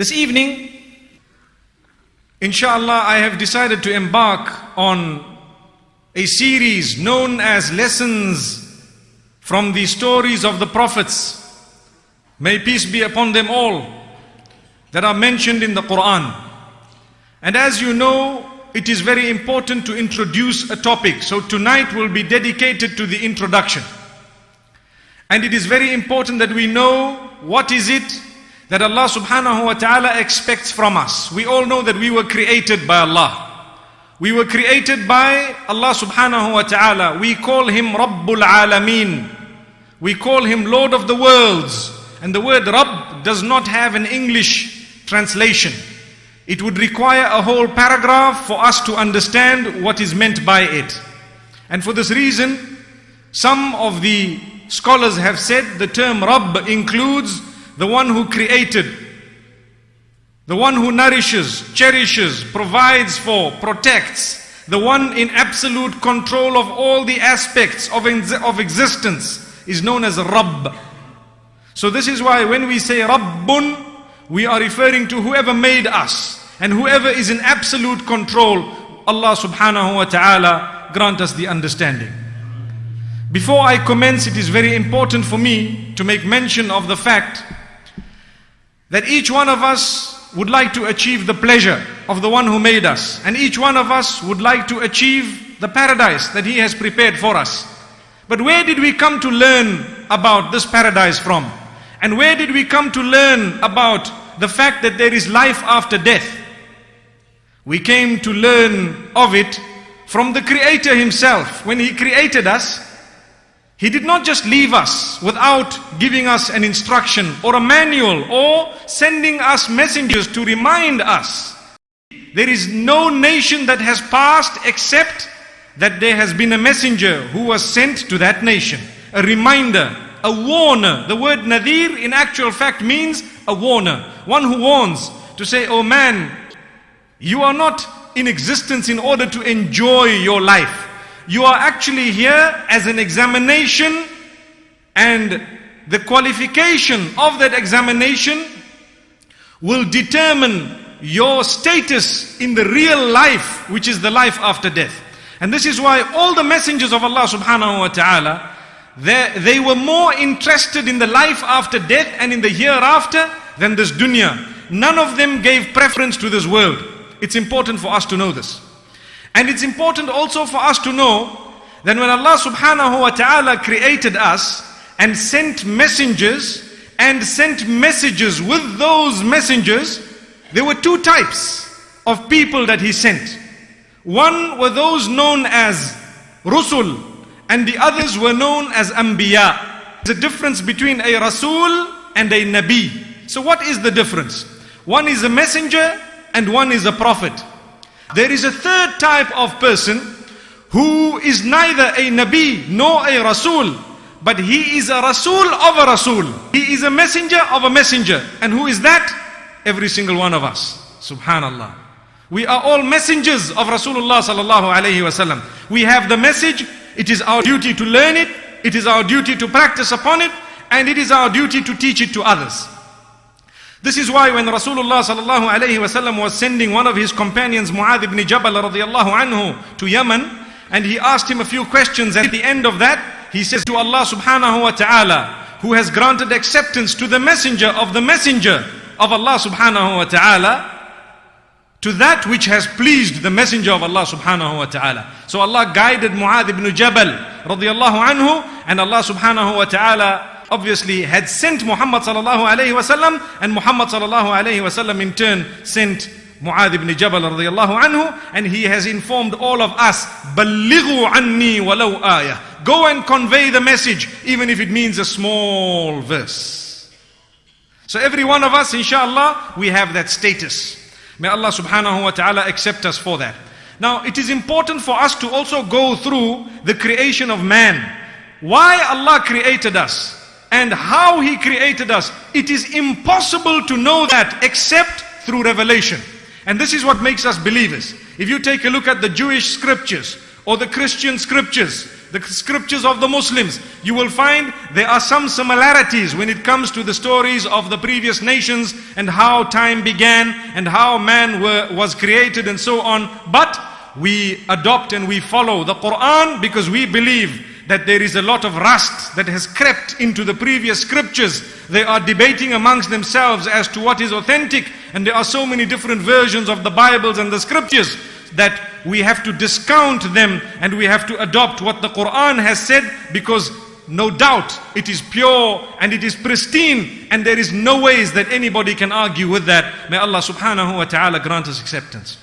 This evening, inshallah, I have decided to embark on a series known as Lessons from the Stories of the Prophets. May peace be upon them all that are mentioned in the Quran. And as you know, it is very important to introduce a topic. So tonight will be dedicated to the introduction. And it is very important that we know what is it that Allah subhanahu wa ta'ala expects from us. We all know that we were created by Allah. We were created by Allah subhanahu wa ta'ala. We call Him Rabbul Alameen. We call Him Lord of the worlds. And the word Rabb does not have an English translation. It would require a whole paragraph for us to understand what is meant by it. And for this reason, some of the scholars have said the term Rabb includes the one who created, the one who nourishes, cherishes, provides for, protects, the one in absolute control of all the aspects of, of existence is known as Rabb. So this is why when we say Rabbun, we are referring to whoever made us and whoever is in absolute control, Allah subhanahu wa ta'ala grant us the understanding. Before I commence, it is very important for me to make mention of the fact that each one of us would like to achieve the pleasure of the one who made us. And each one of us would like to achieve the paradise that he has prepared for us. But where did we come to learn about this paradise from? And where did we come to learn about the fact that there is life after death? We came to learn of it from the Creator Himself. When He created us, he did not just leave us without giving us an instruction or a manual or sending us messengers to remind us. There is no nation that has passed except that there has been a messenger who was sent to that nation. A reminder, a warner. The word nadir in actual fact means a warner. One who warns to say, oh man, you are not in existence in order to enjoy your life. You are actually here as an examination and the qualification of that examination will determine your status in the real life, which is the life after death. And this is why all the messengers of Allah subhanahu wa ta'ala, they, were more interested in the life after death and in the hereafter than this dunya. None of them gave preference to this world. It's important for us to know this. And it's important also for us to know that when Allah subhanahu wa ta'ala created us and sent messengers and sent messages with those messengers, there were two types of people that He sent. One were those known as Rusul and the others were known as Anbiya. There's a difference between a Rasul and a Nabi. So what is the difference? One is a messenger and one is a prophet. There is a third type of person who is neither a Nabi nor a Rasul, but he is a Rasul of a Rasul. He is a messenger of a messenger. And who is that? Every single one of us. Subhanallah. We are all messengers of Rasulullah sallallahu alayhi wasallam. We have the message. It is our duty to learn it. It is our duty to practice upon it. And it is our duty to teach it to others. This is why when Rasulullah sallallahu alayhi was sending one of his companions, Mu'adh ibn Jabal radiallahu anhu, to Yemen, and he asked him a few questions. At the end of that, he says to Allah subhanahu wa ta'ala, who has granted acceptance to the messenger of the messenger of Allah subhanahu wa ta'ala, to that which has pleased the messenger of Allah subhanahu wa ta'ala. So Allah guided Mu'adh ibn Jabal radiallahu anhu, and Allah subhanahu wa ta'ala obviously had sent Muhammad sallallahu alayhi wasallam and Muhammad sallallahu alayhi wasallam in turn sent Mu'adh ibn Jabal radiallahu anhu and he has informed all of us بَلِّغُوا عَنِّي وَلَوْ آيَةً Go and convey the message even if it means a small verse. So every one of us inshallah we have that status. May Allah subhanahu wa ta'ala accept us for that. Now it is important for us to also go through the creation of man. Why Allah created us? And how He created us. It is impossible to know that except through revelation. And this is what makes us believers. If you take a look at the Jewish scriptures or the Christian scriptures, the scriptures of the Muslims, you will find there are some similarities when it comes to the stories of the previous nations and how time began and how man were, was created and so on. But we adopt and we follow the Quran because we believe that there is a lot of rust that has crept into the previous scriptures. They are debating amongst themselves as to what is authentic and there are so many different versions of the Bibles and the scriptures that we have to discount them and we have to adopt what the Quran has said because no doubt it is pure and it is pristine and there is no ways that anybody can argue with that. May Allah subhanahu wa ta'ala grant us acceptance.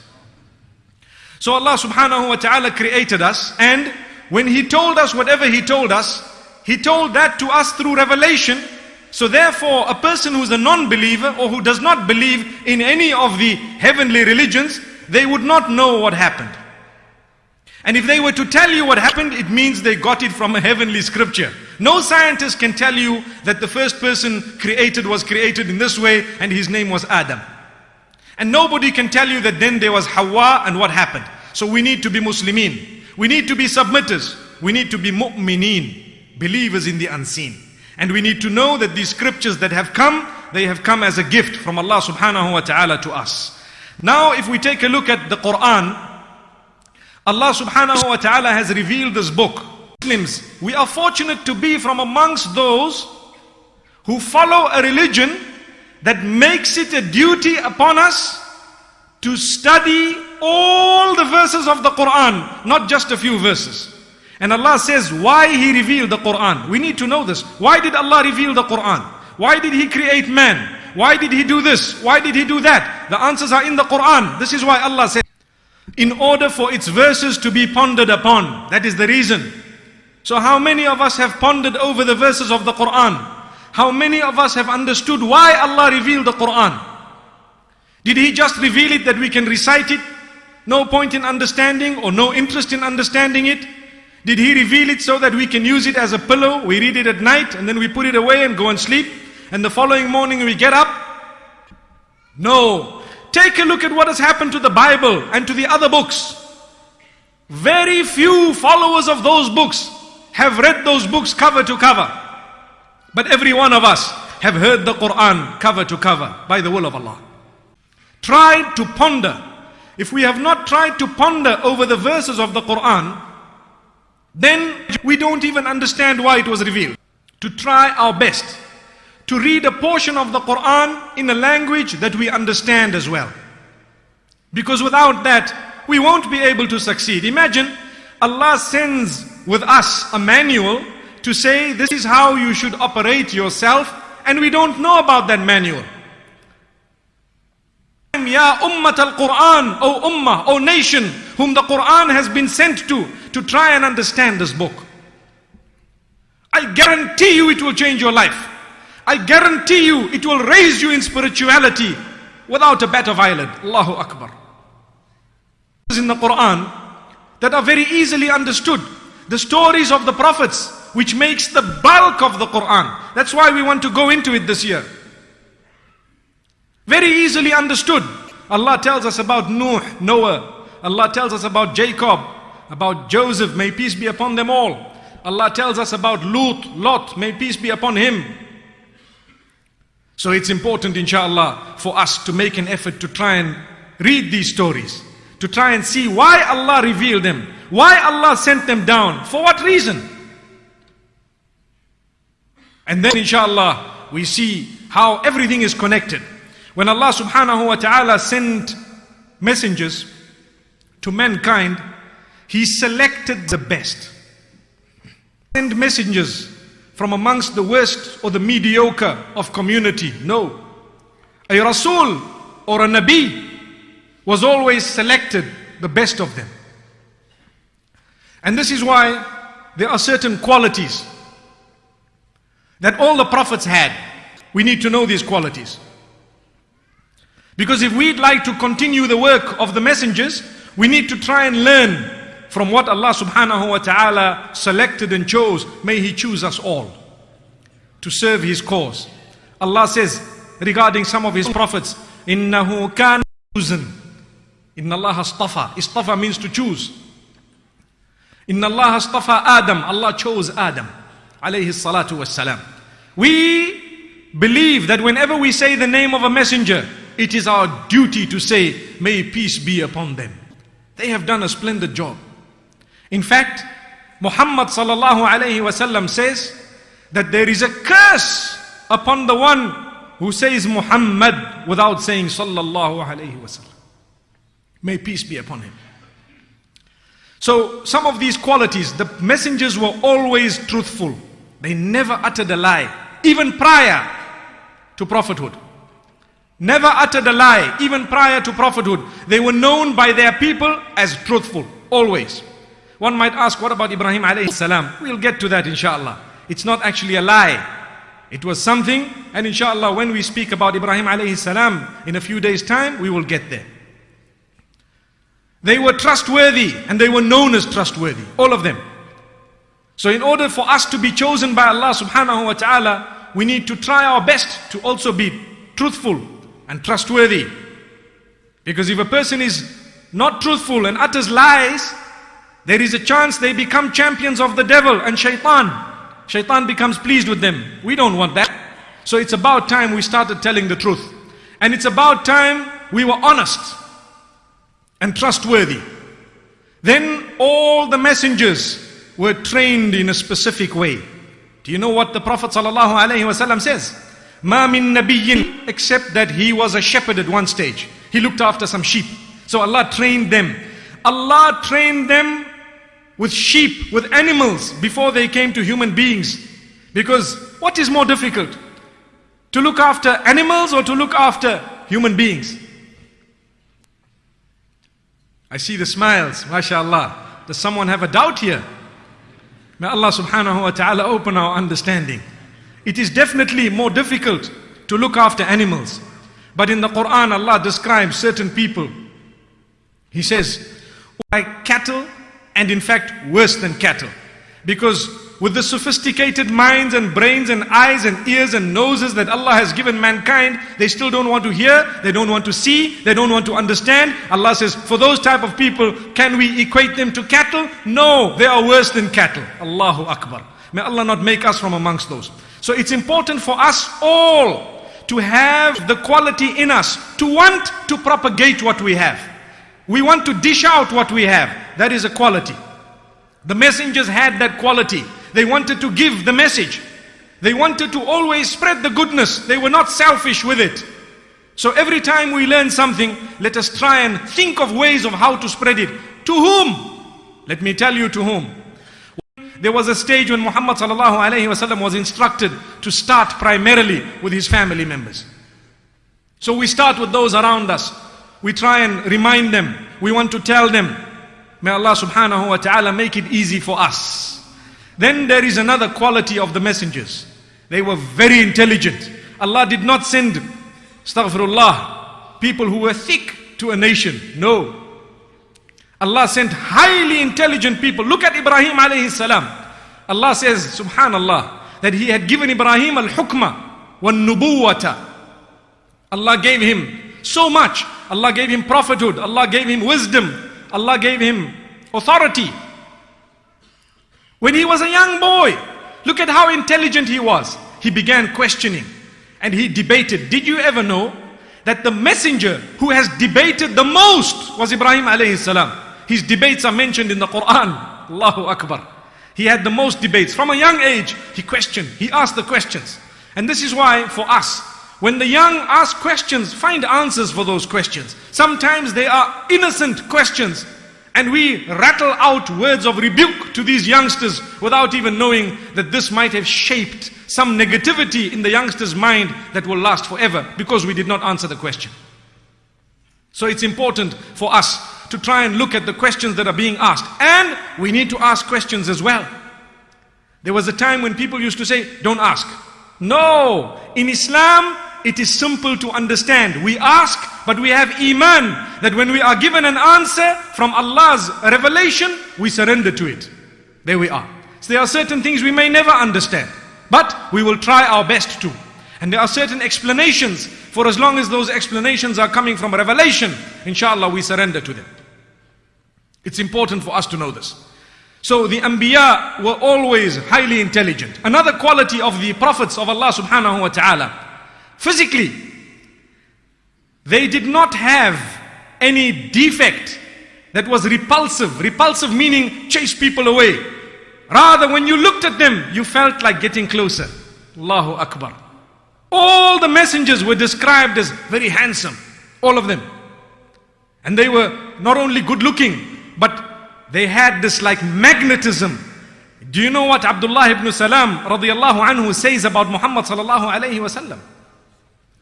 So Allah subhanahu wa ta'ala created us and when He told us whatever He told us, He told that to us through revelation. So therefore a person who's a non-believer or who does not believe in any of the heavenly religions, they would not know what happened. And if they were to tell you what happened, it means they got it from a heavenly scripture. No scientist can tell you that the first person created was created in this way and his name was Adam. And nobody can tell you that then there was Hawa and what happened. So we need to be Muslimin. We need to be submitters. We need to be mu'mineen, believers in the unseen. And we need to know that these scriptures that have come, they have come as a gift from Allah subhanahu wa ta'ala to us. Now if we take a look at the Quran, Allah subhanahu wa ta'ala has revealed this book. Muslims, we are fortunate to be from amongst those who follow a religion that makes it a duty upon us to study all the verses of the Quran, not just a few verses. And Allah says why He revealed the Quran. We need to know this. Why did Allah reveal the Quran? Why did He create man? Why did he do this? Why did he do that? The answers are in the Quran. This is why Allah said, in order for its verses to be pondered upon. That is the reason. So how many of us have pondered over the verses of the Quran? How many of us have understood why Allah revealed the Quran? Did He just reveal it that we can recite it? No point in understanding or no interest in understanding it? Did He reveal it so that we can use it as a pillow? We read it at night and then we put it away and go and sleep? and the following morning we get up? No. Take a look at what has happened to the Bible and to the other books. Very few followers of those books have read those books cover to cover. But every one of us have heard the Quran cover to cover by the will of Allah. Try to ponder. If we have not tried to ponder over the verses of the Quran, then we don't even understand why it was revealed. To try our best to read a portion of the Quran in a language that we understand as well. Because without that, we won't be able to succeed. Imagine Allah sends with us a manual to say this is how you should operate yourself and we don't know about that manual. Ya Ummat al-Quran, O Ummah, O nation, whom the Quran has been sent to, to try and understand this book. I guarantee you it will change your life. I guarantee you it will raise you in spirituality without a better violet. Allahu Akbar. In the Quran that are very easily understood. The stories of the prophets which makes the bulk of the Quran. That's why we want to go into it this year. Very easily understood. Allah tells us about Nuh, Noah. Allah tells us about Jacob, about Joseph, may peace be upon them all. Allah tells us about Lut, Lot, may peace be upon him. So it's important, inshallah, for us to make an effort to try and read these stories, to try and see why Allah revealed them, why Allah sent them down, for what reason. And then, inshallah, we see how everything is connected. When Allah subhanahu wa ta'ala sent messengers to mankind, He selected the best. Send messengers from amongst the worst or the mediocre of community. No. A Rasul or a Nabi was always selected the best of them. And this is why there are certain qualities that all the prophets had. We need to know these qualities. Because if we'd like to continue the work of the messengers, we need to try and learn from what Allah subhanahu wa ta'ala selected and chose, may He choose us all to serve His cause. Allah says regarding some of His prophets, إِنَّهُ كَانَ chosen. Inna Allah astafa. Istafa means to choose. In Allah astafa Adam, Allah chose Adam, alayhi salatu wassalam. We believe that whenever we say the name of a messenger, it is our duty to say, may peace be upon them. They have done a splendid job. In fact, Muhammad sallallahu alayhi wasallam says that there is a curse upon the one who says Muhammad without saying sallallahu alayhi wasallam. May peace be upon him. So some of these qualities, the messengers were always truthful. They never uttered a lie, even prior to prophethood. Never uttered a lie, even prior to prophethood. They were known by their people as truthful, always. One might ask, what about Ibrahim alayhi salam? We'll get to that inshallah. It's not actually a lie. It was something, and inshallah, when we speak about Ibrahim alayhi salam in a few days' time, we will get there. They were trustworthy and they were known as trustworthy, all of them. So in order for us to be chosen by Allah subhanahu wa ta'ala, we need to try our best to also be truthful and trustworthy. Because if a person is not truthful and utters lies, there is a chance they become champions of the devil and shaitan. Shaitan becomes pleased with them. We don't want that. So it's about time we started telling the truth. And it's about time we were honest and trustworthy. Then all the messengers were trained in a specific way. Do you know what the Prophet ﷺ says? Ma min nabiyyin except that he was a shepherd at one stage. He looked after some sheep. So Allah trained them. Allah trained them with sheep, with animals before they came to human beings. Because what is more difficult? To look after animals or to look after human beings? I see the smiles, mashallah. Does someone have a doubt here? May Allah subhanahu wa ta'ala open our understanding. It is definitely more difficult to look after animals. But in the Quran, Allah describes certain people. He says, like cattle, and in fact, worse than cattle. Because with the sophisticated minds and brains and eyes and ears and noses that Allah has given mankind, they still don't want to hear, they don't want to see, they don't want to understand. Allah says, for those type of people, can we equate them to cattle? No, they are worse than cattle. Allahu Akbar. May Allah not make us from amongst those. So it's important for us all to have the quality in us, to want to propagate what we have. We want to dish out what we have. That is a quality. The messengers had that quality. They wanted to give the message. They wanted to always spread the goodness. They were not selfish with it. So every time we learn something, let us try and think of ways of how to spread it. To whom? Let me tell you to whom. There was a stage when Muhammad was instructed to start primarily with his family members. So we start with those around us. We try and remind them. We want to tell them. May Allah subhanahu wa ta'ala make it easy for us. Then there is another quality of the messengers. They were very intelligent. Allah did not send, astaghfirullah, people who were thick to a nation. No. Allah sent highly intelligent people. Look at Ibrahim alayhi salam. Allah says, subhanallah, that he had given Ibrahim al-hukma wa nubuwata. Allah gave him so much. Allah gave him prophethood. Allah gave him wisdom. Allah gave him authority. When he was a young boy, look at how intelligent he was. He began questioning and he debated. Did you ever know that the messenger who has debated the most was Ibrahim alayhi salam? His debates are mentioned in the Quran. Allahu Akbar. He had the most debates. From a young age, he questioned, he asked the questions. And this is why for us, when the young ask questions, find answers for those questions. Sometimes they are innocent questions and we rattle out words of rebuke to these youngsters without even knowing that this might have shaped some negativity in the youngster's mind that will last forever because we did not answer the question. So it's important for us to try and look at the questions that are being asked. And we need to ask questions as well. There was a time when people used to say, don't ask. No, in Islam, it is simple to understand. We ask, but we have iman that when we are given an answer from Allah's revelation, we surrender to it. There we are. So there are certain things we may never understand, but we will try our best to. And there are certain explanations, for as long as those explanations are coming from revelation, inshallah we surrender to them. It's important for us to know this. So the Anbiya were always highly intelligent. Another quality of the prophets of Allah subhanahu wa ta'ala, physically, they did not have any defect that was repulsive. Repulsive meaning chase people away. Rather, when you looked at them, you felt like getting closer. Allahu Akbar. All the messengers were described as very handsome. All of them. And they were not only good looking, but they had this like magnetism. Do you know what Abdullah ibn Salam radiallahu anhu says about Muhammad sallallahu alayhi wasallam?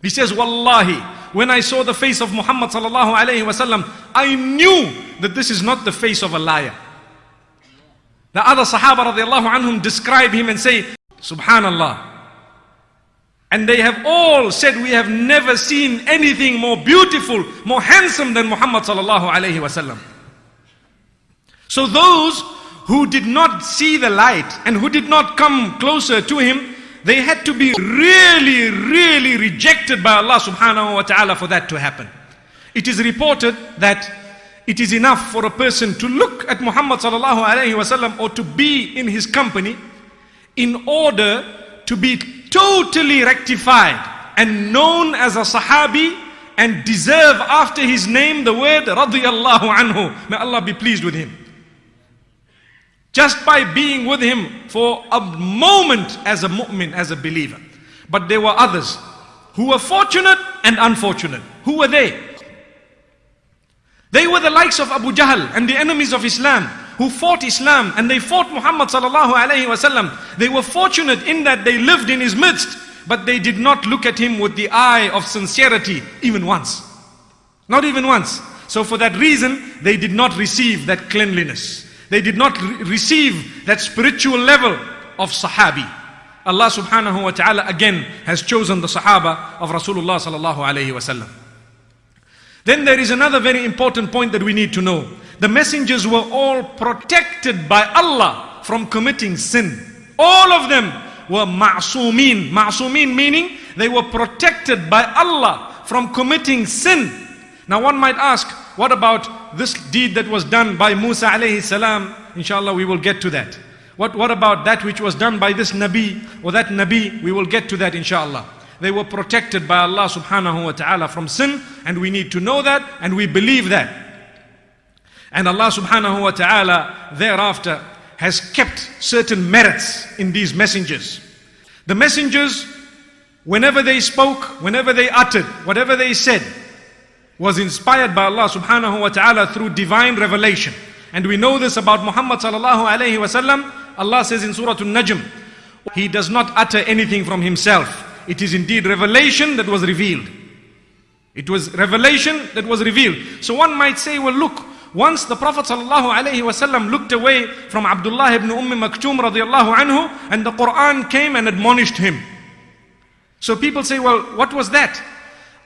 He says, Wallahi, when I saw the face of Muhammad sallallahu alayhi wasallam, I knew that this is not the face of a liar. The other Sahaba radiallahu anhum describe him and say, Subhanallah. And they have all said, we have never seen anything more beautiful, more handsome than Muhammad sallallahu alayhi wasallam. So those who did not see the light and who did not come closer to him, they had to be really, really rejected by Allah subhanahu wa ta'ala for that to happen. It is reported that it is enough for a person to look at Muhammad sallallahu alayhi wasallam or to be in his company in order to be totally rectified and known as a sahabi and deserve after his name the word radiyallahu anhu. May Allah be pleased with him. Just by being with him for a moment as a mu'min, as a believer. But there were others who were fortunate and unfortunate. Who were they? They were the likes of Abu Jahl and the enemies of Islam who fought Islam and they fought Muhammad sallallahu alayhi wasallam. They were fortunate in that they lived in his midst, but they did not look at him with the eye of sincerity even once. Not even once. So for that reason, they did not receive that cleanliness. They did not re receive that spiritual level of Sahabi. Allah subhanahu wa ta'ala again has chosen the Sahaba of Rasulullah sallallahu alayhi wasallam. Then there is another very important point that we need to know. The messengers were all protected by Allah from committing sin. All of them were ma'sumin. Ma'sumin meaning they were protected by Allah from committing sin. Now one might ask, what about this deed that was done by Musa alayhi salam? Inshallah, we will get to that. What, what about that which was done by this Nabi or that Nabi? We will get to that inshallah. They were protected by Allah subhanahu wa ta'ala from sin and we need to know that and we believe that. And Allah subhanahu wa ta'ala thereafter has kept certain merits in these messengers. The messengers, whenever they spoke, whenever they uttered, whatever they said, was inspired by Allah subhanahu wa ta'ala through divine revelation. And we know this about Muhammad sallallahu alayhi wasallam. Allah says in Surah An-Najm, He does not utter anything from Himself. It is indeed revelation that was revealed. It was revelation that was revealed. So one might say, well look, once the Prophet wasallam looked away from Abdullah ibn Umm Maktoum radiallahu anhu and the Quran came and admonished him. So people say, well, what was that?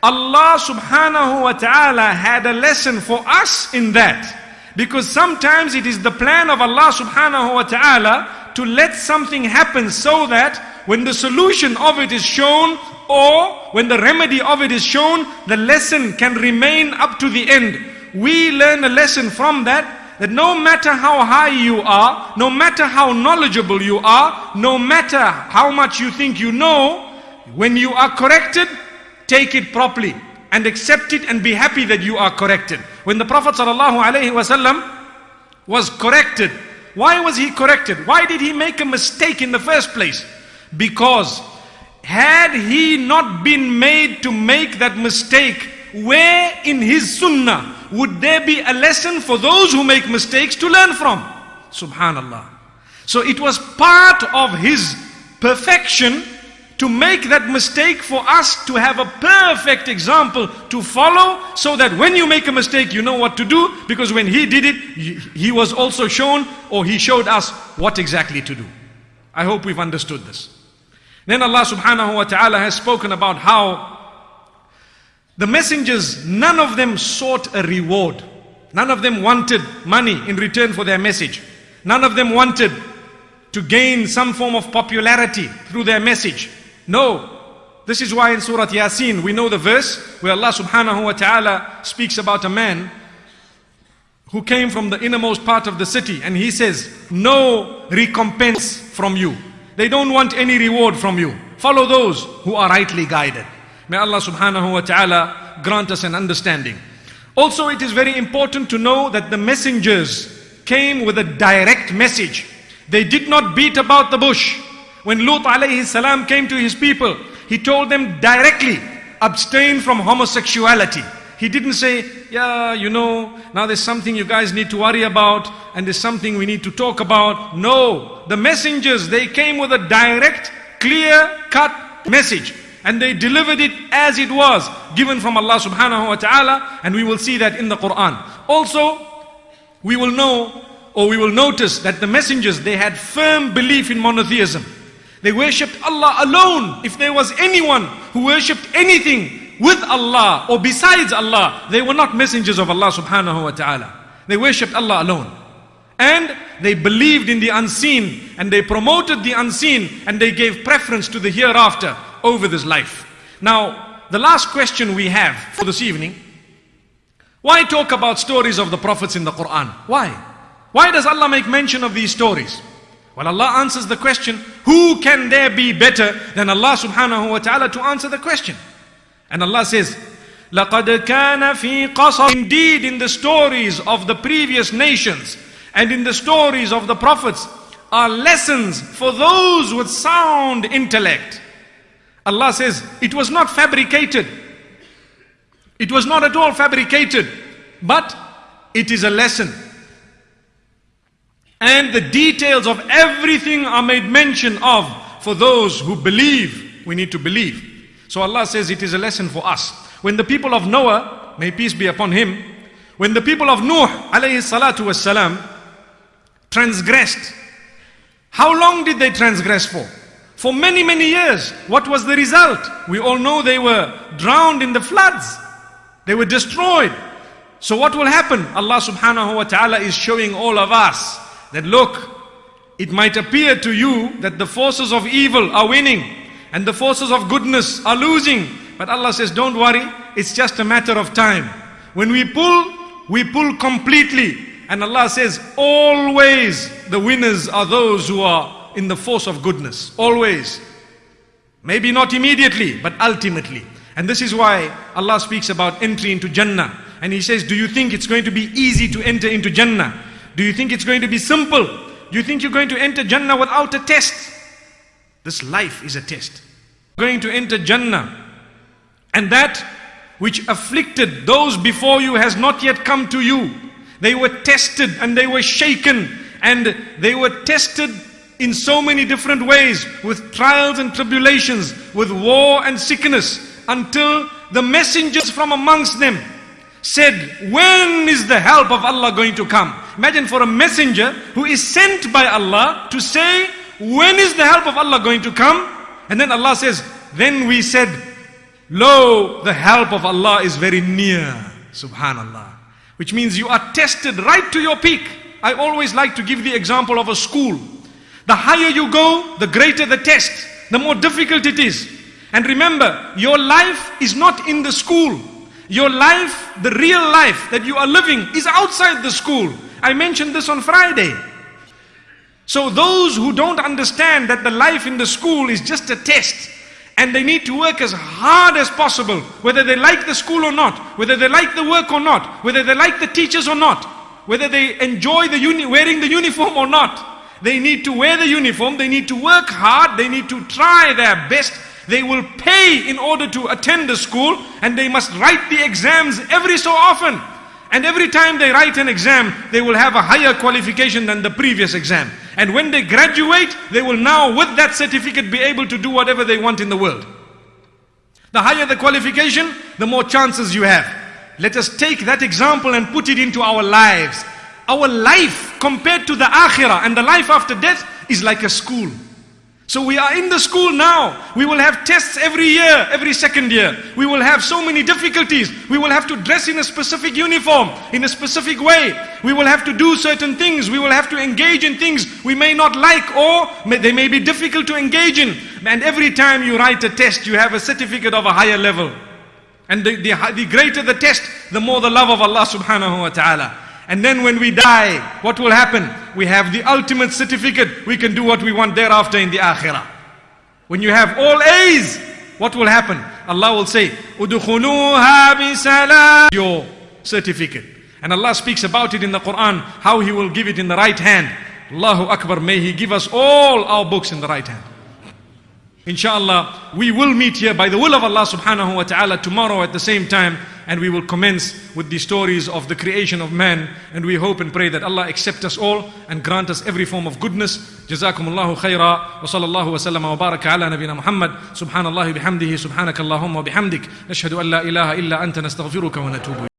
Allah subhanahu wa ta'ala had a lesson for us in that. Because sometimes it is the plan of Allah subhanahu wa ta'ala to let something happen so that when the solution of it is shown or when the remedy of it is shown, the lesson can remain up to the end. We learn a lesson from that that no matter how high you are, no matter how knowledgeable you are, no matter how much you think you know, when you are corrected, take it properly and accept it and be happy that you are corrected. When the Prophet ﷺ was corrected, why was he corrected? Why did he make a mistake in the first place? Because had he not been made to make that mistake, where in his sunnah would there be a lesson for those who make mistakes to learn from? Subhanallah. So it was part of his perfection to make that mistake for us to have a perfect example to follow so that when you make a mistake you know what to do because when he did it he was also shown or he showed us what exactly to do. I hope we've understood this. Then Allah subhanahu wa ta'ala has spoken about how the messengers, none of them sought a reward. None of them wanted money in return for their message. None of them wanted to gain some form of popularity through their message. No. This is why in Surah Yasin we know the verse where Allah subhanahu wa ta'ala speaks about a man who came from the innermost part of the city and he says, no recompense from you. They don't want any reward from you. Follow those who are rightly guided. May Allah subhanahu wa ta'ala grant us an understanding. Also, it is very important to know that the messengers came with a direct message. They did not beat about the bush. When Lut alayhi salam came to his people, he told them directly, abstain from homosexuality. He didn't say, yeah, you know, now there's something you guys need to worry about and there's something we need to talk about. No, the messengers, they came with a direct, clear cut message and they delivered it as it was given from Allah subhanahu wa ta'ala and we will see that in the Quran. Also, we will know or we will notice that the messengers, they had firm belief in monotheism. They worshipped Allah alone. If there was anyone who worshipped anything with Allah or besides Allah, they were not messengers of Allah subhanahu wa ta'ala. They worshipped Allah alone. And they believed in the unseen and they promoted the unseen and they gave preference to the hereafter over this life. Now, the last question we have for this evening, why talk about stories of the prophets in the Quran? Why? Why does Allah make mention of these stories? Well, Allah answers the question, who can there be better than Allah subhanahu wa ta'ala to answer the question? And Allah says, لَقَدْ كَانَ فِي قَصَرٍ Indeed, in the stories of the previous nations and in the stories of the prophets are lessons for those with sound intellect. Allah says, it was not fabricated. It was not at all fabricated, but it is a lesson. And the details of everything are made mention of for those who believe. We need to believe. So Allah says it is a lesson for us. When the people of Noah, may peace be upon him, when the people of Nuh alayhi salatu wasalam transgressed, how long did they transgress for? For many, many years. What was the result? We all know they were drowned in the floods. They were destroyed. So what will happen? Allah subhanahu wa ta'ala is showing all of us that look, it might appear to you that the forces of evil are winning and the forces of goodness are losing. But Allah says, don't worry, it's just a matter of time. When we pull, we pull completely. And Allah says, always the winners are those who are in the force of goodness. Always. Maybe not immediately, but ultimately. And this is why Allah speaks about entry into Jannah. And He says, do you think it's going to be easy to enter into Jannah? Do you think it's going to be simple? Do you think you're going to enter Jannah without a test? This life is a test. Going to enter Jannah. And that which afflicted those before you has not yet come to you. They were tested and they were shaken and they were tested in so many different ways with trials and tribulations, with war and sickness until the messengers from amongst them said, when is the help of Allah going to come? Imagine for a messenger who is sent by Allah to say, when is the help of Allah going to come? And then Allah says, then we said, lo, the help of Allah is very near. Subhanallah. Which means you are tested right to your peak. I always like to give the example of a school. The higher you go, the greater the test, the more difficult it is. And remember, your life is not in the school. Your life, the real life that you are living is outside the school. I mentioned this on Friday. So those who don't understand that the life in the school is just a test and they need to work as hard as possible, whether they like the school or not, whether they like the work or not, whether they like the teachers or not, whether they enjoy the wearing the uniform or not. They need to wear the uniform, they need to work hard, they need to try their best. They will pay in order to attend the school and they must write the exams every so often. And every time they write an exam, they will have a higher qualification than the previous exam. And when they graduate, they will now with that certificate be able to do whatever they want in the world. The higher the qualification, the more chances you have. Let us take that example and put it into our lives. Our life compared to the akhirah and the life after death is like a school. So we are in the school now. We will have tests every year, every second year. We will have so many difficulties. We will have to dress in a specific uniform, in a specific way. We will have to do certain things. We will have to engage in things we may not like or may, they may be difficult to engage in. And every time you write a test, you have a certificate of a higher level. And the, the, the greater the test, the more the love of Allah subhanahu wa ta'ala. And then when we die, what will happen? We have the ultimate certificate. We can do what we want thereafter in the akhirah. When you have all A's, what will happen? Allah will say, "Udkhuluha bisalam." Your certificate. And Allah speaks about it in the Quran, how He will give it in the right hand. Allahu Akbar, may He give us all our books in the right hand. Inshallah, we will meet here by the will of Allah subhanahu wa ta'ala tomorrow at the same time and we will commence with the stories of the creation of man and we hope and pray that Allah accept us all and grant us every form of goodness. Jazakumullahu khaira wa sallallahu wa sallama wa baraka ala nabina Muhammad. Subhanallahi bihamdihi subhanakallahumma bihamdik. Nashhadu an la ilaha illa anta nastaghfiruka wa natubu